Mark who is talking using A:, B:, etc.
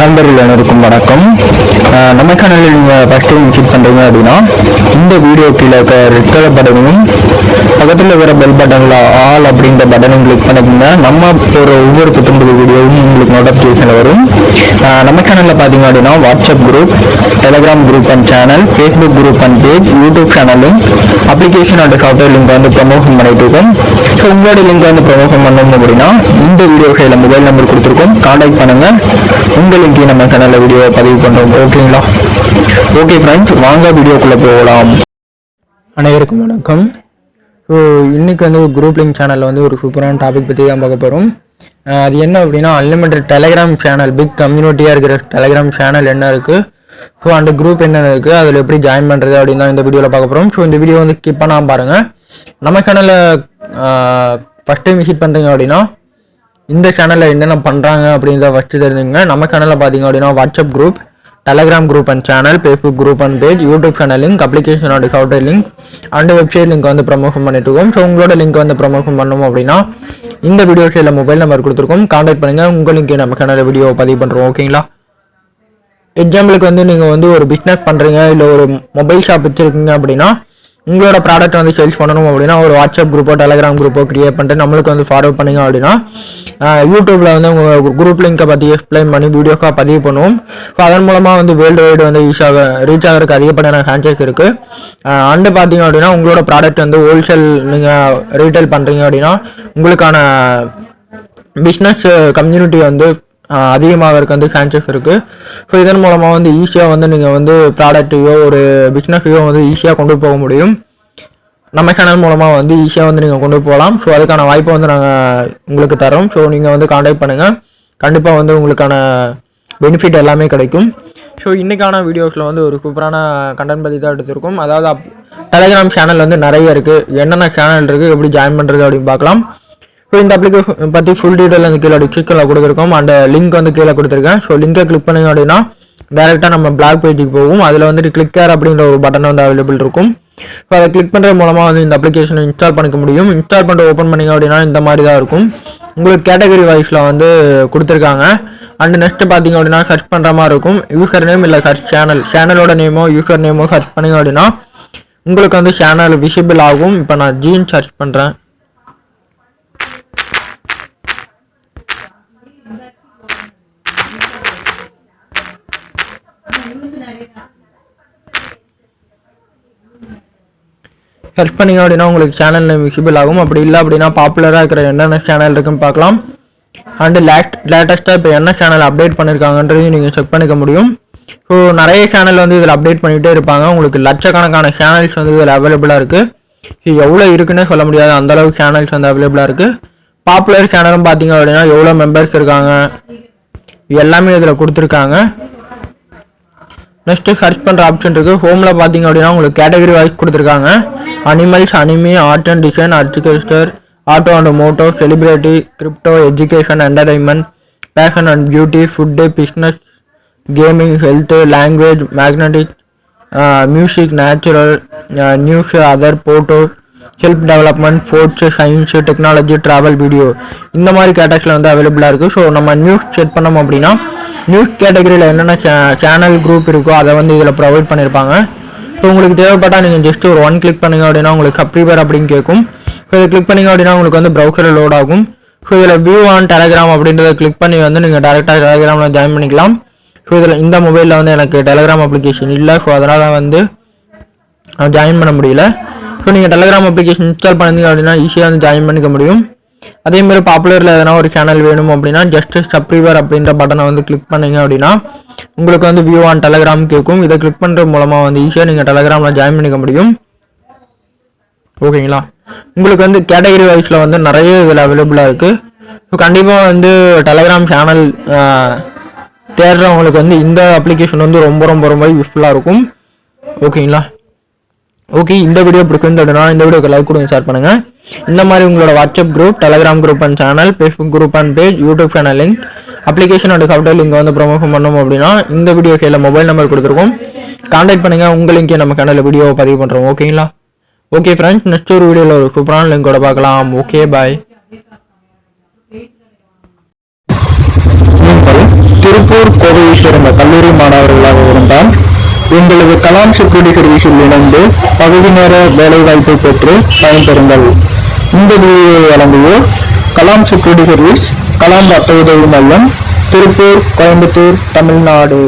A: நண்பர்கள் அனைவருக்கும் வணக்கம். நம்ம சேனலில் நீங்கள் ஃபஸ்ட் டைம் விசிட் பண்ணுறீங்க அப்படின்னா இந்த வீடியோ கீழே இருக்க ரெட் கலர் பட்டனையும் பக்கத்தில் இருக்கிற பெல் பட்டனில் ஆல் அப்படின்ற பட்டனையும் கிளிக் பண்ணிக்கோங்க. நம்ம ஒரு ஒவ்வொரு புத்தம்பது வீடியோவும் உங்களுக்கு நோட்டிஃபிகேஷன் வரும். நம்ம சேனலில் பார்த்தீங்க அப்படின்னா WhatsApp group Telegram group and channel Facebook group and page YouTube சேனலும் அப்ளிகேஷன் அண்ட் சாஃப்ட்வேர் லிங்க் வந்து ப்ரமோஷன் பண்ணிட்டு இருக்கோம். ஸோ உங்களோட லிங்க் வந்து ப்ரமோஷன் பண்ணணும் அப்படின்னா இந்த வீடியோ கையில் மொபைல் நம்பர் கொடுத்துருக்கோம். கான்டாக்ட் பண்ணுங்கள் உங்களுக்கு லிங்க் நம்ம சேனலில் வீடியோ பதிவு பண்ணுறோம் ஓகேங்களா ஓகே ஃப்ரெண்ட்ஸ் வாங்க வீடியோக்குள்ளே போகலாம். அனைவருக்கும் வணக்கம். ஸோ இன்றைக்கி வந்து ஒரு குரூப் லிங்க் சேனலில் வந்து ஒரு சூப்பரான டாபிக் பற்றி தான் பார்க்க போகிறோம் அது என்ன அப்படின்னா அன்லிமிட்டட் டெலிகிராம் சேனல் பிக் கம்யூனிட்டியாக இருக்கிற டெலிகிராம் சேனல் என்ன இருக்குது ஸோ அந்த குரூப் என்ன இருக்குது அதில் எப்படி ஜாயின் பண்ணுறது அப்படின்னு தான் இந்த வீடியோவில் பார்க்க போகிறோம் ஸோ இந்த வீடியோ வந்து ஸ்கிப் பண்ணாமல் பாருங்கள் நம்ம சேனலில் ஃபஸ்ட் டைம் விசிட் பண்ணுறீங்க அப்படின்னா இந்த சேனலில் என்னென்ன பண்ணுறாங்க அப்படின்றத ஃபஸ்ட்டு தெரிஞ்சுங்க. நம்ம சேனலில் பார்த்தீங்க அப்படின்னா WhatsApp group Telegram group and channel Facebook group and page YouTube channel link application and software link and website link வந்து ப்ரமோஷன் பண்ணிட்டு இருக்கோம். ஸோ உங்களோட லிங்க் வந்து ப்ரமோஷன் பண்ணோம் அப்படின்னா இந்த வீடியோ சைடில் மொபைல் நம்பர் கொடுத்துருக்கோம். காண்டாக்ட் பண்ணுங்கள் உங்களுக்கு நம்ம சேனலில் வீடியோ பதிவு பண்ணுறோம் ஓகேங்களா எக்ஸாம்பிளுக்கு வந்து நீங்கள் வந்து ஒரு பிஸ்னஸ் பண்ணுறீங்க இல்லை ஒரு மொபைல் ஷாப் வச்சுருக்கீங்க அப்படின்னா உங்களோட ப்ராடக்ட் வந்து சேல்ஸ் பண்ணணும் அப்படின்னா ஒரு வாட்ஸ்அப் குரூப்போ டெலகிராம் குரூப்போ கிரியேட் பண்ணிட்டு நம்மளுக்கு வந்து ஃபார்வர்ட் பண்ணிங்க அப்படின்னா யூடியூப்பில் வந்து உங்கள் குரூப் லிங்கை பற்றி எக்ஸ்பிளைன் பண்ணி வீடியோக்காக பதிவு பண்ணுவோம். ஸோ அதன் மூலமாக வந்து வேர்ல்டு வைடு வந்து ஈஸியாக ரீச் ஆகிறதுக்கு அதிகப்படியான சான்சஸ் இருக்குது அண்டு பார்த்தீங்க அப்படின்னா உங்களோட ப்ராடக்ட் வந்து ஹோல்சேல் நீங்கள் ரீட்டைல் பண்ணுறீங்க அப்படின்னா உங்களுக்கான பிஸ்னஸ் கம்யூனிட்டி வந்து அதிகமாகறதுக்கு வந்து சான்சஸ் இருக்குது ஸோ இதன் மூலமாக வந்து ஈஸியாக வந்து நீங்கள் வந்து ப்ராடக்ட்டையோ ஒரு பிஸ்னஸையோ வந்து ஈஸியாக கொண்டு போக முடியும். நம்ம சேனல் மூலமாக வந்து ஈஸியாக வந்து நீங்கள் கொண்டு போகலாம். ஸோ அதுக்கான வாய்ப்பை வந்து நாங்கள் உங்களுக்கு தரோம். ஸோ நீங்கள் வந்து காண்டாக்ட் பண்ணுங்கள் கண்டிப்பாக வந்து உங்களுக்கான பெனிஃபிட் எல்லாமே கிடைக்கும். ஸோ இன்றைக்கான வீடியோஸில் வந்து ஒரு சூப்பரான கண்டென்ட் பற்றி தான் எடுத்திருக்கோம். அதாவது அப் டெலிகிராம் சேனல் வந்து நிறைய இருக்குது என்னென்ன சேனல் இருக்குது எப்படி ஜாயின் பண்ணுறது அப்படின்னு பார்க்கலாம். ஸோ இந்த அப்ளிகேஷன் பற்றி ஃபுல் டீட்டெயில் வந்து கீழே டிஸ்கிரிப்ஷனில் கொடுத்துருக்கோம். அந்த லிங்க் வந்து கீழே கொடுத்துருக்கேன். ஸோ லிங்கை கிளிக் பண்ணிங்க அப்படின்னா டேரெக்டாக நம்ம பிளாக் பேஜுக்கு போகும். அதில் வந்துட்டு கிளிக்கர் அப்படின்ற ஒரு பட்டன் வந்து அவைலபிள் இருக்கும். ஸோ அதை கிளிக் பண்ணுறது மூலமாக வந்து இந்த அப்ளிகேஷனை இன்ஸ்டால் பண்ணிக்க முடியும். இன்ஸ்டால் பண்ணிட்டு ஓப்பன் பண்ணிங்க அப்படின்னா இந்த மாதிரி தான் இருக்கும். உங்களுக்கு கேட்டகரி வைஸில் வந்து கொடுத்துருக்காங்க. அண்ட் நெக்ஸ்ட் பார்த்தீங்க அப்படின்னா சர்ச் பண்ணுற மாதிரி இருக்கும். யூசர் நேம் இல்லை சர்ச் சேனல் சேனலோட நேமோ யூசர் நேமோ சர்ச் பண்ணிங்க அப்படின்னா உங்களுக்கு வந்து சேனல் விசிபிள் ஆகும். இப்போ நான் ஜீன் சர்ச் பண்ணுறேன் சர்ச் பண்ணீங்க அப்படின்னா உங்களுக்கு சேனல் விசிபிள் ஆகும். அப்படி இல்லை அப்படின்னா பாப்புலராக இருக்கிற என்னென்ன சேனல் இருக்குன்னு பார்க்கலாம். அண்டு லேட் லேட்டஸ்ட்டாக இப்போ என்ன சேனல் அப்டேட் பண்ணியிருக்காங்கன்றதையும் நீங்கள் செக் பண்ணிக்க முடியும். ஸோ நிறைய சேனல் வந்து இதில் அப்டேட் பண்ணிகிட்டே இருப்பாங்க. உங்களுக்கு லட்சக்கணக்கான சேனல்ஸ் வந்து இதில் அவைலபிளாக இருக்குது எவ்வளோ இருக்குன்னே சொல்ல முடியாது. அந்தளவு சேனல்ஸ் வந்து அவைலபிளாக இருக்குது பாப்புலர் சேனலும் பார்த்தீங்க அப்படின்னா எவ்வளோ மெம்பர்ஸ் இருக்காங்க? எல்லாமே இதில் கொடுத்துருக்காங்க. நெக்ஸ்ட்டு சர்ச் பண்ணுற ஆப்ஷன் இருக்கு. ஹோமில் பார்த்தீங்க அப்படின்னா உங்களுக்கு கேட்டகரி வைஸ் கொடுத்துருக்காங்க. Animals anime art and design agriculture auto and moto celebrity crypto education entertainment fashion and beauty food business gaming health language magnetic music natural news other photo help development sports science technology travel video இந்த மாதிரி கேட்டகரியில் வந்து அவைலபிளாக இருக்குது so நம்ம news check பண்ணோம் அப்படின்னா news கேட்டகரியில் என்னென்ன சேனல் குரூப் இருக்கோ அதை வந்து இதில் ப்ரொவைட் பண்ணியிருப்பாங்க ஸோ உங்களுக்கு தேவைப்பட்டால் நீங்கள் ஜஸ்ட் ஒரு ஒன் கிளிக் பண்ணுங்க அப்படின்னா உங்களுக்கு சப்ஸ்கிரைபர் அப்படின்னு கேட்கும். ஸோ இதை கிளிக் பண்ணிங்க அப்படின்னா உங்களுக்கு வந்து ப்ரௌசரில் லோட் ஆகும். ஸோ இதில் வியூ ஆன் டெலகிராம் அப்படின்றத கிளிக் பண்ணி வந்து நீங்கள் டேரெக்டாக டெலகிராமில் ஜாயின் பண்ணிக்கலாம். ஸோ இதில் இந்த மொபைலில் வந்து எனக்கு டெலகிராம் அப்ளிகேஷன் இல்லை. ஸோ அதனால் வந்து ஜாயின் பண்ண முடியல. ஸோ நீங்கள் டெலகிராம் அப்ளிகேஷன் இன்ஸ்டால் பண்ணீங்க அப்படின்னா ஈஸியாக வந்து ஜாயின் பண்ணிக்க முடியும். அதே மாதிரி பாப்புலரில் எதனா ஒரு சேனல் வேணும் அப்படின்னா ஜஸ்ட் சப்ரிவர் அப்படின்ற பட்டனை வந்து கிளிக் பண்ணீங்க அப்படின்னா உங்களுக்கு வந்து வியூ ஆன் டெலகிராம் கேட்கும். இதை கிளிக் பண்ணுறது மூலமாக வந்து ஈஸியாக நீங்கள் டெலகிராமில் ஜாயின் பண்ணிக்க முடியும். ஓகேங்களா உங்களுக்கு வந்து கேட்டகரி வைஸில் வந்து நிறைய இதில் அவைலபிளாக இருக்குது ஸோ கண்டிப்பாக வந்து டெலகிராம் சேனல் தேடுறவங்களுக்கு வந்து இந்த அப்ளிகேஷன் வந்து ரொம்ப ரொம்ப ரொம்ப யூஸ்ஃபுல்லாக இருக்கும். ஓகேங்களா ஓகே இந்த வீடியோ பிடிச்சிருந்ததுனா இந்த வீடியோக்கு லைக் கொடுங்க ஷேர் பண்ணுங்கள் இந்த மாதிரி உங்களோட WhatsApp group Telegram group and channel Facebook group and page YouTube channel link application and software link வந்து ப்ரொமோஷன் பண்ணோம் அப்படின்னா இந்த வீடியோ கையில் மொபைல் நம்பர் கொடுத்துருக்கோம். கான்டாக்ட் பண்ணுங்க உங்க லிங்கே நம்ம சேனலில் வீடியோ பதிவு பண்ணுறோம் ஓகேங்களா ஓகே ஃப்ரெண்ட்ஸ் நெக்ஸ்ட் ஒரு வீடியோவில் ஒரு சூப்பரான லிங்கோட பார்க்கலாம். ஓகே பாய் திருப்பூர் திருப்பூர் கோவையை சேர்ந்த கல்லூரி மாணவர்களாக இருந்தால் எங்களது கலாம் செக்யூரிட்டி சர்வீஸில் இணைந்து பகுதி நேர வேலைவாய்ப்பை பெற்று பயன்பெறுங்கள். இந்த வீடியோவை வழங்குவோர் கலாம் செக்யூரிட்டி சர்வீஸ் கலாம் ரத்த உதவி மையம் திருப்பூர் கோயம்புத்தூர் தமிழ்நாடு.